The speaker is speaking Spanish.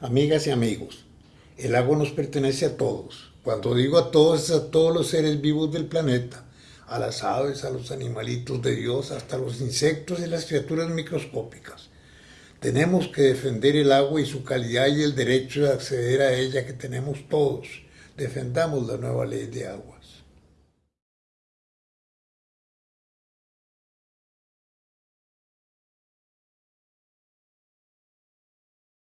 Amigas y amigos, el agua nos pertenece a todos. Cuando digo a todos, es a todos los seres vivos del planeta, a las aves, a los animalitos de Dios, hasta los insectos y las criaturas microscópicas. Tenemos que defender el agua y su calidad y el derecho de acceder a ella que tenemos todos. Defendamos la nueva ley de aguas.